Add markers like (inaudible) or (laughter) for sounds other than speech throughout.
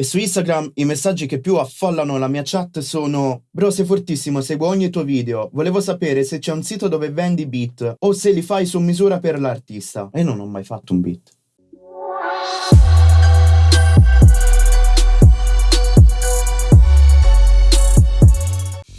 E su Instagram i messaggi che più affollano la mia chat sono Bro sei fortissimo, seguo ogni tuo video, volevo sapere se c'è un sito dove vendi beat o se li fai su misura per l'artista. E non ho mai fatto un beat.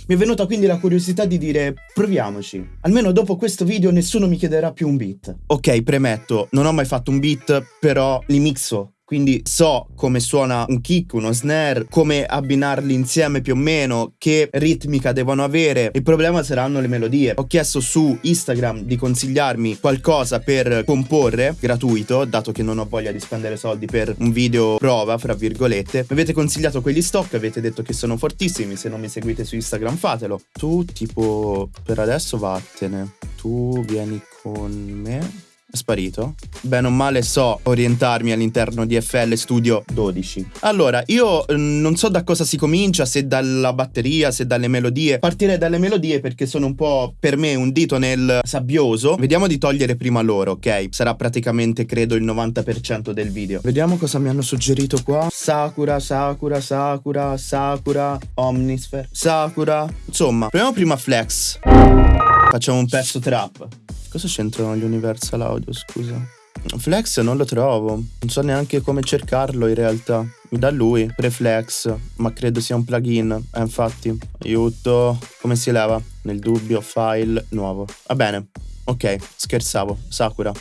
Mi è venuta quindi la curiosità di dire proviamoci. Almeno dopo questo video nessuno mi chiederà più un beat. Ok, premetto, non ho mai fatto un beat, però li mixo quindi so come suona un kick, uno snare, come abbinarli insieme più o meno, che ritmica devono avere. Il problema saranno le melodie. Ho chiesto su Instagram di consigliarmi qualcosa per comporre gratuito, dato che non ho voglia di spendere soldi per un video prova, fra virgolette. Mi avete consigliato quegli stock, avete detto che sono fortissimi, se non mi seguite su Instagram fatelo. Tu tipo per adesso vattene. Tu vieni con me sparito? Bene o male so orientarmi all'interno di FL Studio 12. Allora, io mm, non so da cosa si comincia, se dalla batteria, se dalle melodie. Partirei dalle melodie perché sono un po' per me un dito nel sabbioso. Vediamo di togliere prima loro, ok? Sarà praticamente credo il 90% del video. Vediamo cosa mi hanno suggerito qua. Sakura, Sakura, Sakura, Sakura, Omnisphere, Sakura. Insomma, proviamo prima Flex. Facciamo un pezzo trap. Cosa c'entrano gli Universal Audio, scusa? Flex non lo trovo, non so neanche come cercarlo in realtà. Mi dà lui, Preflex, ma credo sia un plugin. Eh, infatti, aiuto. Come si leva? Nel dubbio, file, nuovo. Va bene, ok, scherzavo. Sakura,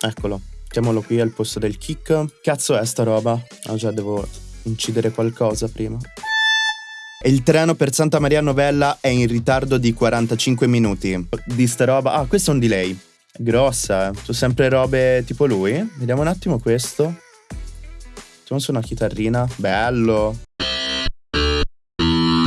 eccolo. Mettiamolo qui al posto del kick. Cazzo è sta roba? Ah già, devo incidere qualcosa prima il treno per Santa Maria Novella è in ritardo di 45 minuti. Di sta roba... Ah, questo è un delay. Grossa, eh. Sono sempre robe tipo lui. Vediamo un attimo questo. Facciamo su una chitarrina. Bello.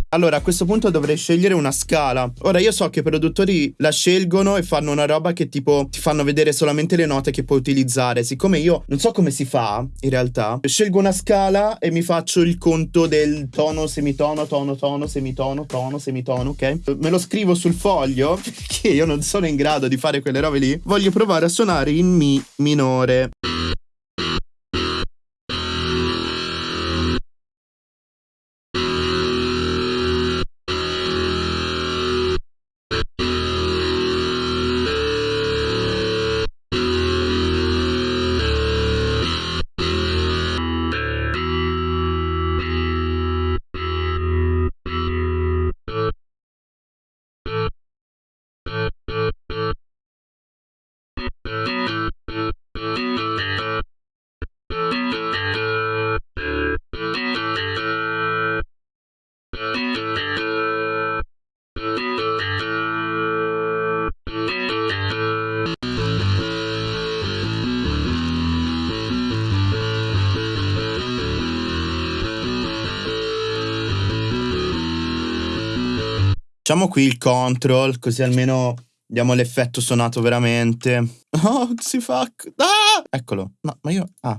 Allora, a questo punto dovrei scegliere una scala. Ora, io so che i produttori la scelgono e fanno una roba che tipo ti fanno vedere solamente le note che puoi utilizzare. Siccome io non so come si fa, in realtà, scelgo una scala e mi faccio il conto del tono, semitono, tono, tono, semitono, tono, semitono, ok? Me lo scrivo sul foglio (laughs) perché io non sono in grado di fare quelle robe lì. Voglio provare a suonare in Mi minore. Facciamo qui il control, così almeno diamo l'effetto suonato veramente. (laughs) Oh, si fa... Ah! Eccolo. No, ma io... Ah.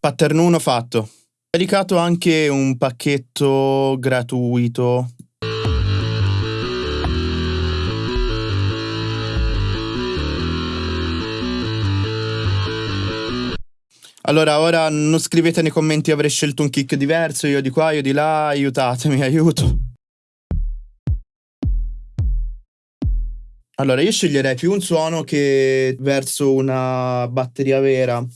Pattern 1 fatto. Caricato anche un pacchetto gratuito. Allora, ora non scrivete nei commenti avrei scelto un kick diverso, io di qua, io di là, aiutatemi, (laughs) aiuto. Allora, io sceglierei più un suono che verso una batteria vera.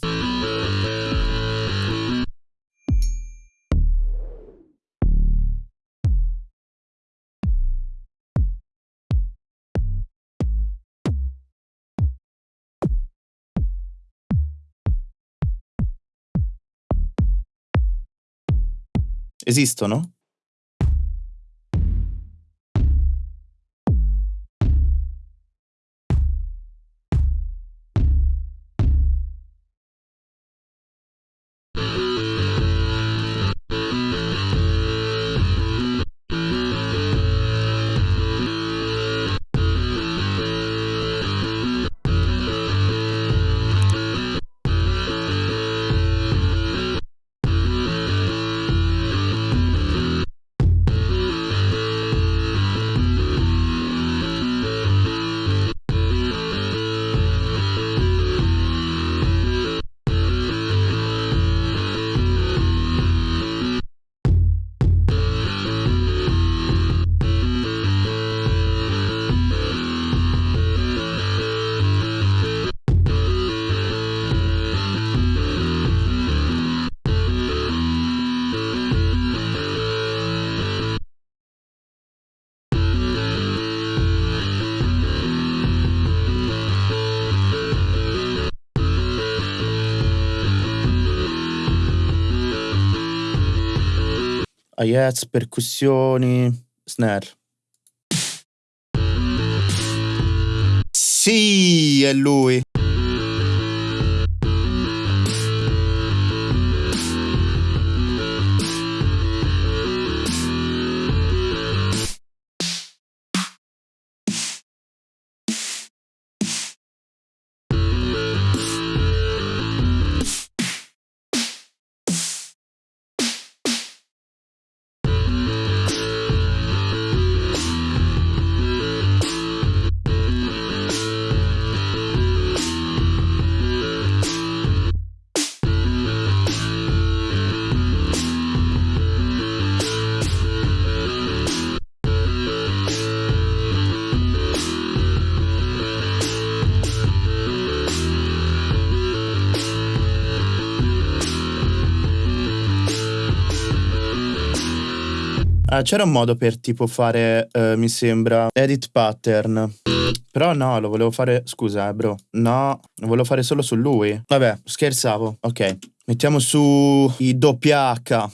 Esistono? Hi-hats, percussioni, snare. Sì, è lui. Ah, c'era un modo per tipo fare, eh, mi sembra, edit pattern. Però no, lo volevo fare... Scusa, eh, bro. No, lo volevo fare solo su lui. Vabbè, scherzavo. Ok. Mettiamo su i doppia H.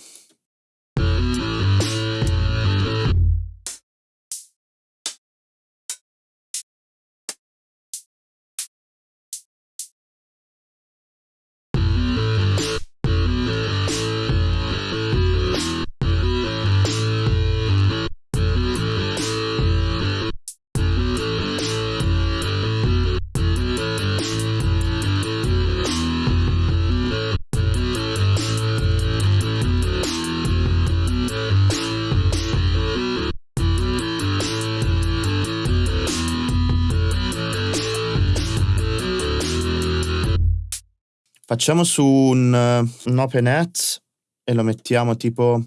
Facciamo su un, un open hat e lo mettiamo tipo...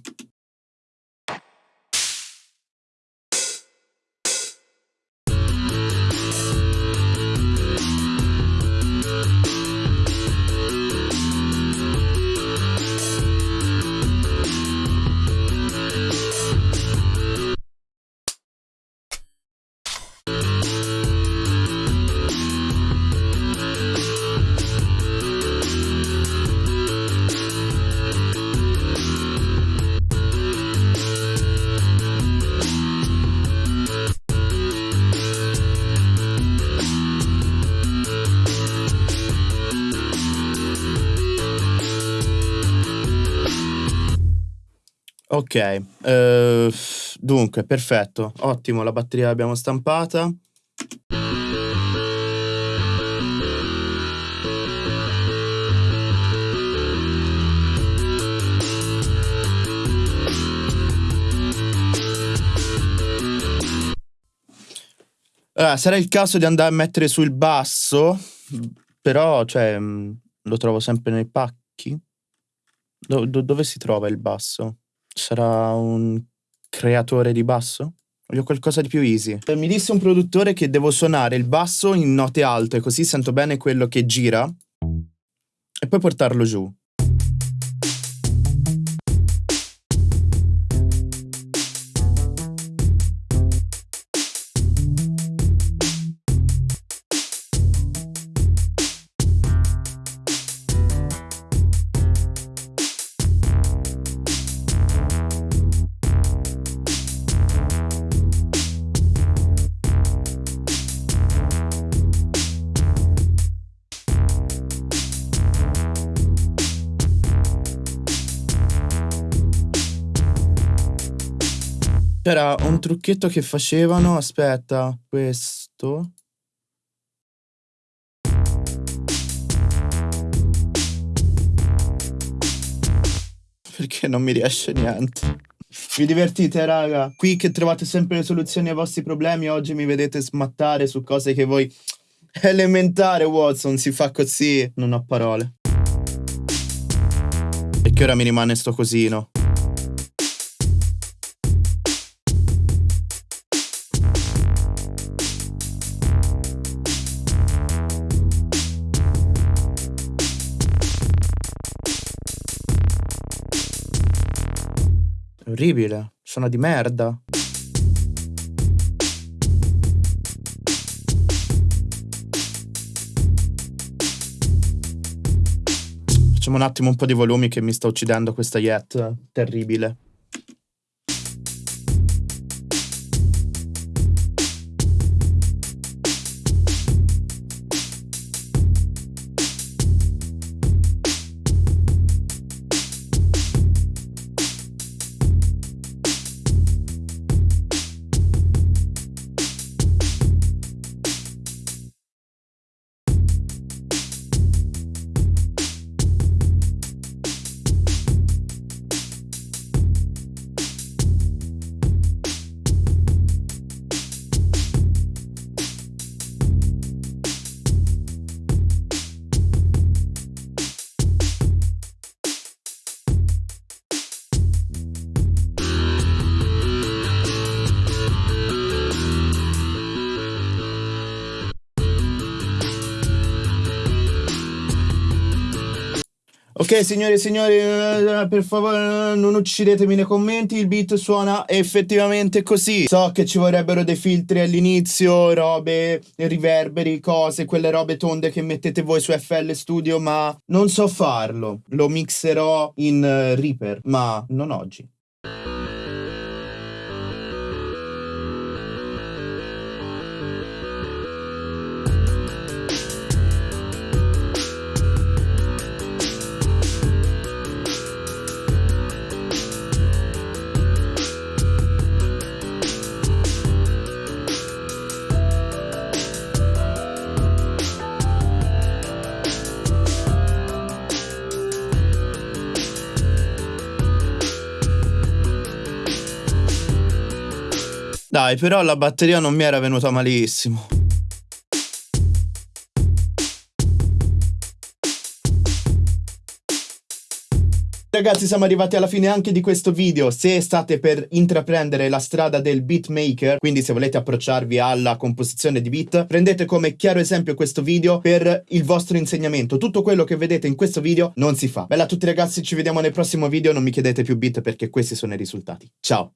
Ok, uh, dunque, perfetto, ottimo, la batteria l'abbiamo stampata. Allora, sarà il caso di andare a mettere sul basso, però, cioè, mm, lo trovo sempre nei pacchi. Do do dove si trova il basso? Sarà un creatore di basso? Voglio qualcosa di più easy. Mi disse un produttore che devo suonare il basso in note alte, così sento bene quello che gira, e poi portarlo giù. C'era un trucchetto che facevano, aspetta, questo. Perché non mi riesce niente. Vi divertite, raga? Qui che trovate sempre le soluzioni ai vostri problemi, oggi mi vedete smattare su cose che voi... (laughs) Elementare, Watson, si fa così. Non ho parole. E che ora mi rimane sto cosino. Orribile, sono di merda. Facciamo un attimo un po' di volumi che mi sta uccidendo questa Yet, terribile. Ok, signori e signori, eh, per favore non uccidetemi nei commenti, il beat suona effettivamente così. So che ci vorrebbero dei filtri all'inizio, robe, riverberi, cose, quelle robe tonde che mettete voi su FL Studio, ma non so farlo. Lo mixerò in uh, Reaper, ma non oggi. Dai, però la batteria non mi era venuta malissimo. Ragazzi siamo arrivati alla fine anche di questo video, se state per intraprendere la strada del beatmaker, quindi se volete approcciarvi alla composizione di beat, prendete come chiaro esempio questo video per il vostro insegnamento. Tutto quello che vedete in questo video non si fa. Bella a tutti ragazzi, ci vediamo nel prossimo video, non mi chiedete più beat perché questi sono i risultati. Ciao!